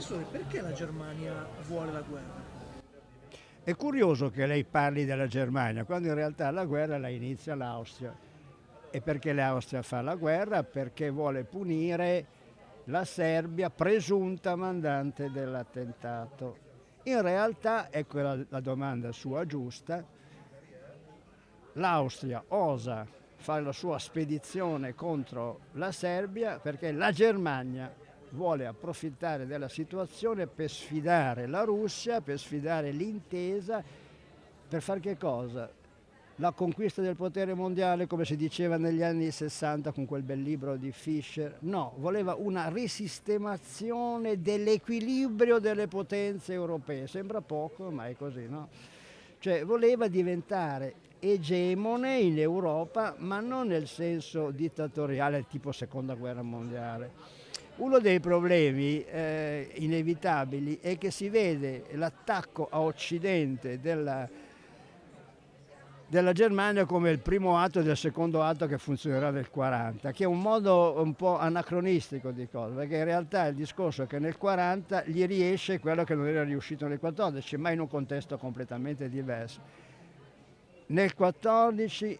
Professore, perché la Germania vuole la guerra? È curioso che lei parli della Germania, quando in realtà la guerra la inizia l'Austria. E perché l'Austria fa la guerra? Perché vuole punire la Serbia, presunta mandante dell'attentato. In realtà, ecco la, la domanda sua giusta, l'Austria osa fare la sua spedizione contro la Serbia perché la Germania vuole approfittare della situazione per sfidare la Russia, per sfidare l'intesa, per fare che cosa? La conquista del potere mondiale, come si diceva negli anni 60 con quel bel libro di Fischer, no, voleva una risistemazione dell'equilibrio delle potenze europee. Sembra poco, ma è così, no? Cioè voleva diventare egemone in Europa, ma non nel senso dittatoriale tipo seconda guerra mondiale uno dei problemi eh, inevitabili è che si vede l'attacco a occidente della, della Germania come il primo atto del secondo atto che funzionerà nel 40, che è un modo un po' anacronistico di cosa, perché in realtà il discorso è che nel 40 gli riesce quello che non era riuscito nel 14, ma in un contesto completamente diverso. Nel 14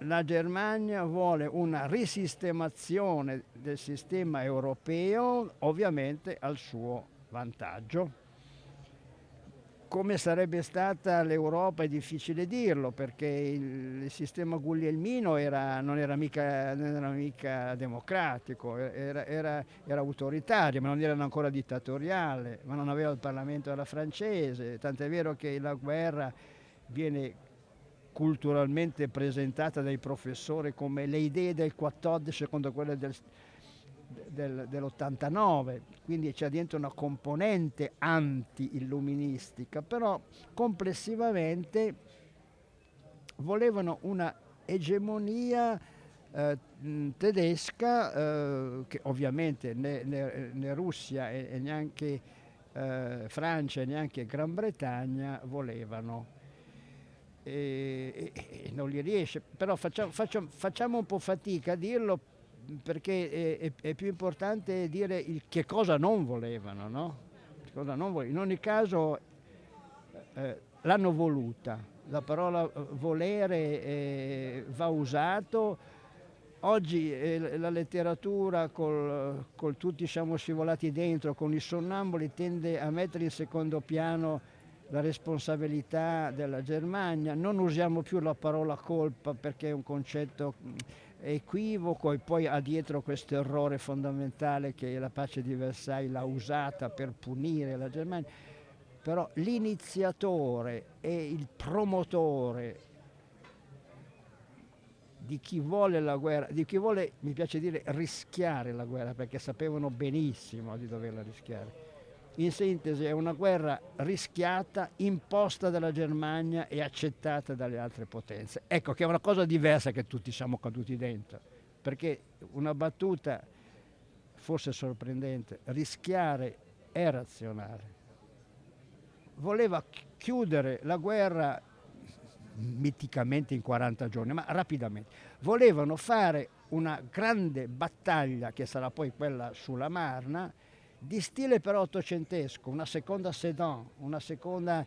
la Germania vuole una risistemazione del sistema europeo, ovviamente al suo vantaggio. Come sarebbe stata l'Europa è difficile dirlo perché il, sistema guglielmino era, non, era mica, non, era mica, democratico, era, era, era, autoritario, ma non era ancora dittatoriale, ma non aveva il Parlamento alla francese, tant'è vero che la guerra viene culturalmente presentata dai professori come le idee del 14 secondo quelle del, del, dell'89, quindi c'è dentro una componente anti-illuministica, però complessivamente volevano una egemonia eh, tedesca eh, che ovviamente né, né, né Russia e, neanche eh, Francia e neanche Gran Bretagna volevano e, e, non gli riesce, però facciamo, facciamo, facciamo, un po' fatica a dirlo perché è, è più importante dire il, che cosa non volevano, no? cosa non volevano. In ogni caso eh, l'hanno voluta, la parola eh, volere eh, va usato. Oggi eh, la letteratura col, col tutti siamo scivolati dentro, con i sonnamboli tende a mettere in secondo piano la responsabilità della Germania, non usiamo più la parola colpa perché è un concetto equivoco e poi ha dietro questo errore fondamentale che la pace di Versailles l'ha usata per punire la Germania, però l'iniziatore e il promotore di chi vuole la guerra, di chi vuole, mi piace dire, rischiare la guerra, perché sapevano benissimo di doverla rischiare in sintesi è una guerra rischiata, imposta dalla Germania e accettata dalle altre potenze. Ecco che è una cosa diversa che tutti siamo caduti dentro, perché una battuta forse sorprendente, rischiare è razionale. Voleva chiudere la guerra miticamente in 40 giorni, ma rapidamente. Volevano fare una grande battaglia che sarà poi quella sulla Marna, di stile però ottocentesco, una seconda sedan, una seconda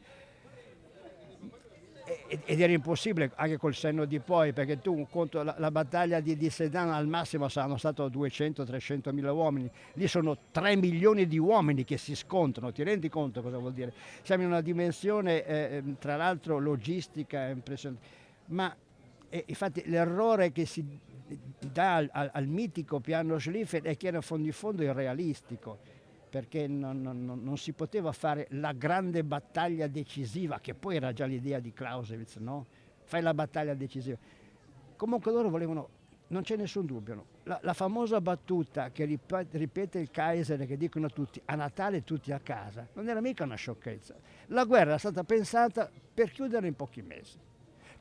ed era impossibile anche col senno di poi perché tu conto la, la battaglia di, di, Sedan al massimo saranno stati 200-300 mila uomini. Lì sono 3 milioni di uomini che si scontrano. Ti rendi conto cosa vuol dire? Siamo in una dimensione eh, ehm, tra l'altro logistica impressionante. Ma eh, infatti l'errore che si dà al, al, al mitico piano Schlieffen è che era fondo in fondo irrealistico perché non, non, non, si poteva fare la grande battaglia decisiva, che poi era già l'idea di Clausewitz, no? Fai la battaglia decisiva. Comunque loro volevano, non c'è nessun dubbio, no? la, la, famosa battuta che ripete, il Kaiser, che dicono tutti, a Natale tutti a casa, non era mica una sciocchezza. La guerra era stata pensata per chiudere in pochi mesi.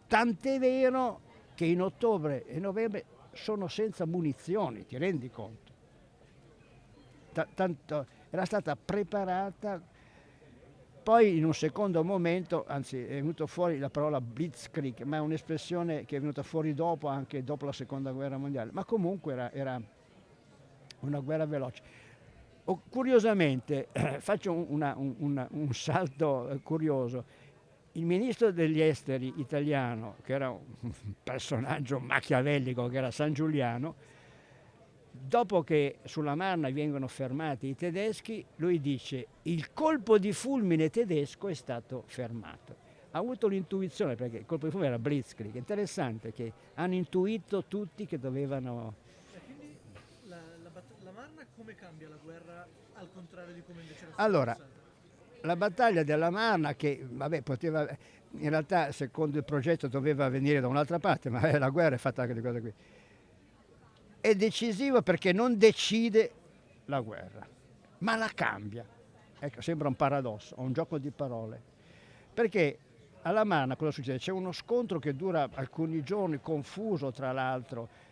Tant'è vero che in ottobre e novembre sono senza munizioni, ti rendi conto? tanto, era stata preparata, poi in un secondo momento, anzi è venuto fuori la parola blitzkrieg, ma è un'espressione che è venuta fuori dopo, anche dopo la seconda guerra mondiale, ma comunque era, era una guerra veloce. Oh, curiosamente, faccio una, una, un salto eh, curioso, il ministro degli esteri italiano, che era un personaggio machiavellico, che era San Giuliano, dopo che sulla Marna vengono fermati i tedeschi, lui dice il colpo di fulmine tedesco è stato fermato. Ha avuto l'intuizione, perché il colpo di fulmine era Blitzkrieg, interessante che hanno intuito tutti che dovevano... E quindi la, la, la Marna come cambia la guerra al contrario di come invece era Allora, la battaglia della Marna che vabbè, poteva, in realtà secondo il progetto doveva venire da un'altra parte, ma la guerra è fatta anche di cose qui è decisivo perché non decide la guerra, ma la cambia. Ecco, sembra un paradosso, un gioco di parole. Perché alla Marna cosa succede? C'è uno scontro che dura alcuni giorni, confuso tra l'altro,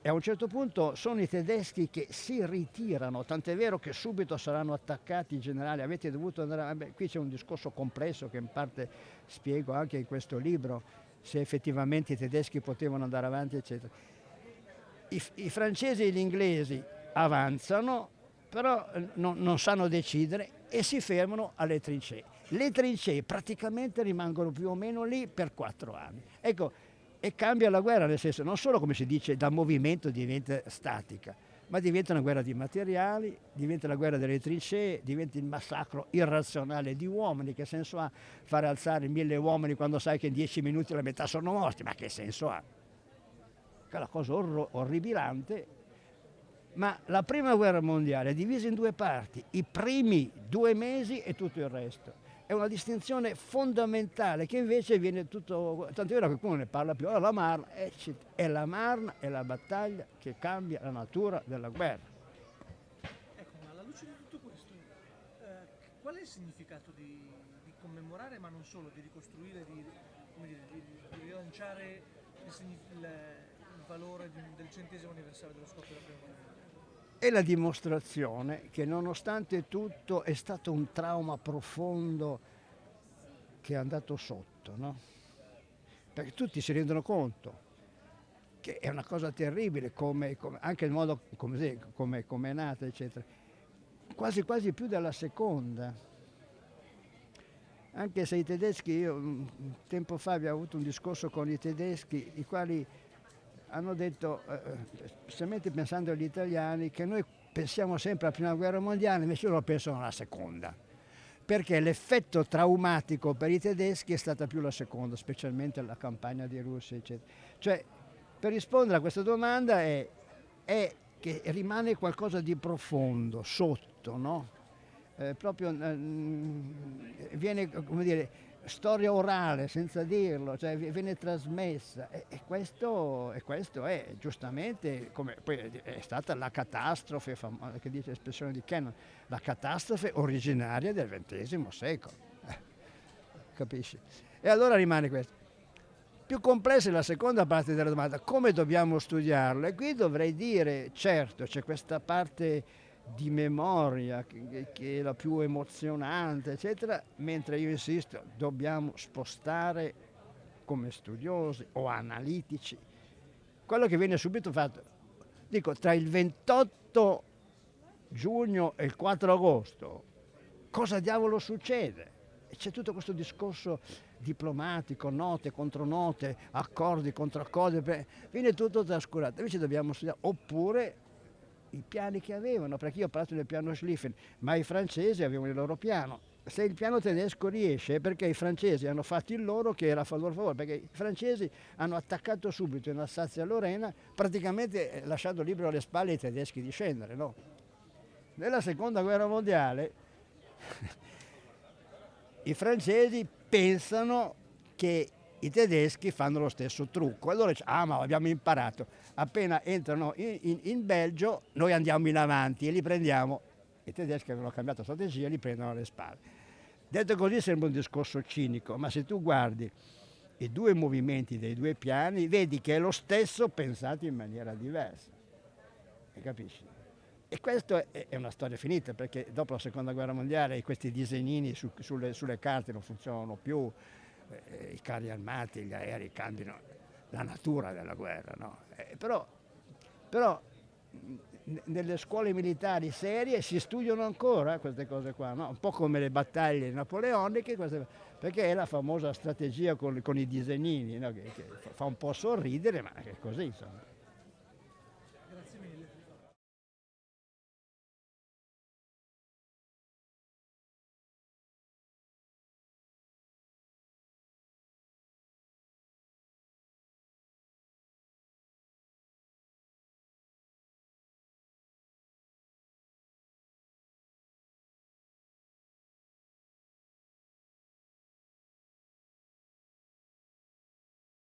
e a un certo punto sono i tedeschi che si ritirano, tant'è vero che subito saranno attaccati i generali, avete dovuto andare, vabbè, qui c'è un discorso complesso che in parte spiego anche in questo libro, se effettivamente i tedeschi potevano andare avanti, eccetera i, i francesi e gli inglesi avanzano, però eh, non, non sanno decidere e si fermano alle trincee. Le trincee praticamente rimangono più o meno lì per quattro anni. Ecco, e cambia la guerra, nel senso non solo come si dice da movimento diventa statica, ma diventa una guerra di materiali, diventa la guerra delle trincee, diventa il massacro irrazionale di uomini. Che senso ha fare alzare mille uomini quando sai che in dieci minuti la metà sono morti? Ma che senso ha? Che una cosa orro- orribilante, ma la prima guerra mondiale è divisa in due parti, i primi due mesi e tutto il resto. È una distinzione fondamentale che invece viene tutto, tanto è vero che qualcuno ne parla più, la Marna, è la Marna è la battaglia che cambia la natura della guerra. Ecco, ma alla luce di tutto questo, eh, qual è il significato di, di, commemorare, ma non solo, di ricostruire, di, dire, di, di rilanciare il, il valore del centesimo anniversario dello scoppio della prima guerra mondiale? È la dimostrazione che nonostante tutto è stato un trauma profondo che è andato sotto, no? Perché tutti si rendono conto che è una cosa terribile, come, come, anche il modo come, come, come è nata, eccetera. Quasi quasi più della seconda. Anche se i tedeschi, io tempo fa avevo avuto un discorso con i tedeschi, i quali hanno detto, eh, eh, specialmente pensando agli italiani, che noi pensiamo sempre alla prima guerra mondiale, invece loro pensano alla seconda, perché l'effetto traumatico per i tedeschi è stata più la seconda, specialmente la campagna di Russia, eccetera. Cioè, per rispondere a questa domanda è, è che rimane qualcosa di profondo, sotto, no? Eh, proprio eh, viene, come dire, storia orale senza dirlo, cioè viene trasmessa e, e, questo, e questo, è giustamente, come poi è stata la catastrofe, famosa, che dice l'espressione di Kennan, la catastrofe originaria del XX secolo, eh, capisci? E allora rimane questo. Più complessa è la seconda parte della domanda, come dobbiamo studiarlo? E qui dovrei dire, certo, c'è questa parte di memoria che, che, è la più emozionante, eccetera, mentre io insisto, dobbiamo spostare come studiosi o analitici quello che viene subito fatto. Dico, tra il 28 giugno e il 4 agosto, cosa diavolo succede? C'è tutto questo discorso diplomatico, note contro note, accordi contro accordi, viene tutto trascurato. Invece dobbiamo studiare, oppure i piani che avevano, perché io ho parlato del piano Schlieffen, ma i francesi avevano il loro piano. Se il piano tedesco riesce è perché i francesi hanno fatto il loro che era a loro favore, perché i francesi hanno attaccato subito in Alsazia-Lorena, praticamente eh, lasciando libero alle spalle i tedeschi di scendere. No? Nella seconda guerra mondiale i francesi pensano che i tedeschi fanno lo stesso trucco. Allora dice, ah ma abbiamo imparato, appena entrano in, in, in, Belgio noi andiamo in avanti e li prendiamo, i tedeschi avevano cambiato strategia, li prendono alle spalle. Detto così sembra un discorso cinico, ma se tu guardi i due movimenti dei due piani, vedi che è lo stesso pensato in maniera diversa. E capisci? E questa è una storia finita perché dopo la seconda guerra mondiale questi disegnini su, sulle, sulle carte non funzionano più, i carri armati, gli aerei cambiano la natura della guerra, no? eh, però, però nelle scuole militari serie si studiano ancora queste cose qua, no? un po' come le battaglie napoleoniche, queste, perché è la famosa strategia con, con i disegnini, no? che, che, fa un po' sorridere, ma è così insomma.